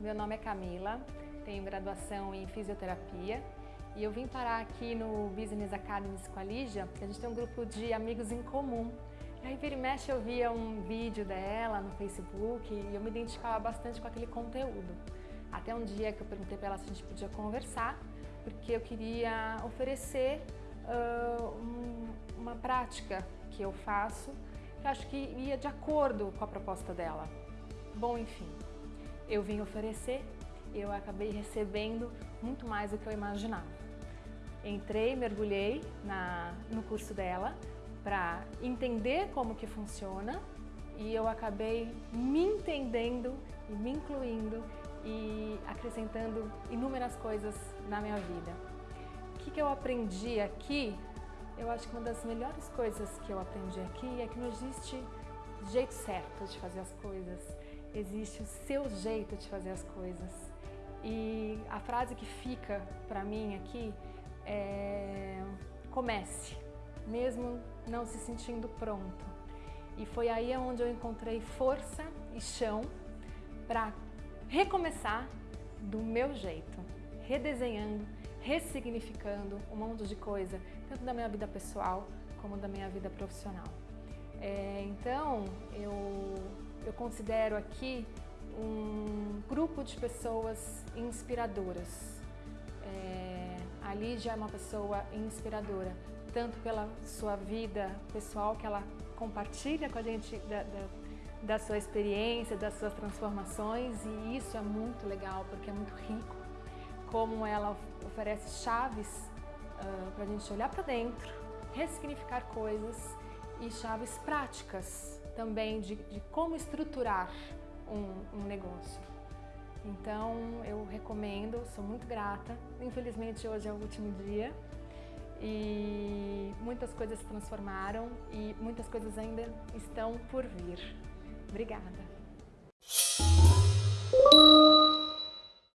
meu nome é Camila, tenho graduação em fisioterapia e eu vim parar aqui no Business Academy com a Lígia, a gente tem um grupo de amigos em comum. E aí vira e mexe eu via um vídeo dela no Facebook e eu me identificava bastante com aquele conteúdo. Até um dia que eu perguntei para ela se a gente podia conversar, porque eu queria oferecer uh, um, uma prática que eu faço que eu acho que ia de acordo com a proposta dela. Bom, enfim, eu vim oferecer, eu acabei recebendo muito mais do que eu imaginava. Entrei, mergulhei na, no curso dela para entender como que funciona e eu acabei me entendendo e me incluindo e acrescentando inúmeras coisas na minha vida. O que, que eu aprendi aqui? Eu acho que uma das melhores coisas que eu aprendi aqui é que não existe jeito certo de fazer as coisas, existe o seu jeito de fazer as coisas. E a frase que fica para mim aqui é comece, mesmo não se sentindo pronto. E foi aí onde eu encontrei força e chão para recomeçar do meu jeito, redesenhando, ressignificando um monte de coisa, tanto da minha vida pessoal como da minha vida profissional. É, então, eu, eu considero aqui um grupo de pessoas inspiradoras. É, a Lígia é uma pessoa inspiradora, tanto pela sua vida pessoal, que ela compartilha com a gente da, da, da sua experiência, das suas transformações, e isso é muito legal, porque é muito rico, como ela oferece chaves uh, para a gente olhar para dentro, ressignificar coisas e chaves práticas também de, de como estruturar um, um negócio. Então eu recomendo, sou muito grata. Infelizmente hoje é o último dia e muitas coisas se transformaram e muitas coisas ainda estão por vir. Obrigada.